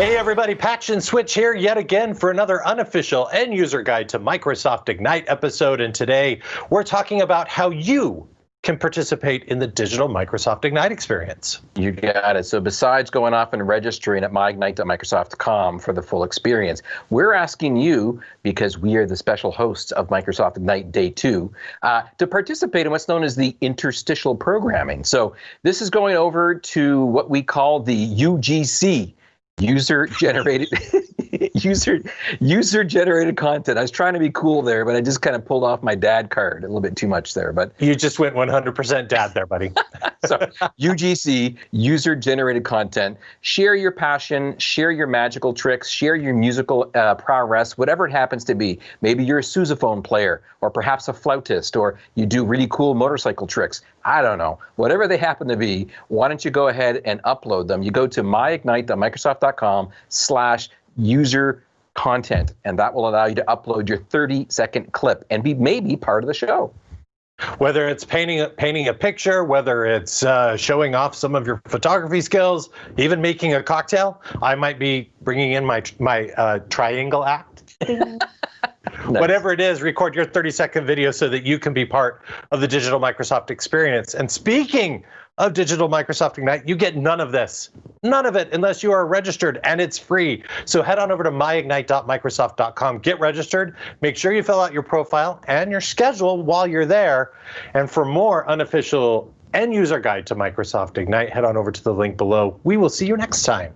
Hey everybody, Patch and Switch here yet again for another unofficial end user guide to Microsoft Ignite episode. And today we're talking about how you can participate in the digital Microsoft Ignite experience. You got it. So besides going off and registering at myignite.microsoft.com for the full experience, we're asking you, because we are the special hosts of Microsoft Ignite Day 2, uh, to participate in what's known as the interstitial programming. So this is going over to what we call the UGC, user generated user user generated content. I was trying to be cool there, but I just kind of pulled off my dad card a little bit too much there. But you just went 100% dad there, buddy. so UGC, user generated content. Share your passion, share your magical tricks, share your musical uh, prowess, whatever it happens to be. Maybe you're a sousaphone player, or perhaps a flautist, or you do really cool motorcycle tricks. I don't know. Whatever they happen to be, why don't you go ahead and upload them? You go to myignite.microsoft.com slash user content, and that will allow you to upload your 30 second clip and be maybe part of the show. Whether it's painting painting a picture, whether it's uh, showing off some of your photography skills, even making a cocktail, I might be bringing in my my uh, triangle act. nice. Whatever it is, record your 30 second video so that you can be part of the digital Microsoft experience. And speaking of Digital Microsoft Ignite, you get none of this. None of it unless you are registered and it's free. So head on over to myignite.microsoft.com, get registered, make sure you fill out your profile and your schedule while you're there. And for more unofficial end user guide to Microsoft Ignite, head on over to the link below. We will see you next time.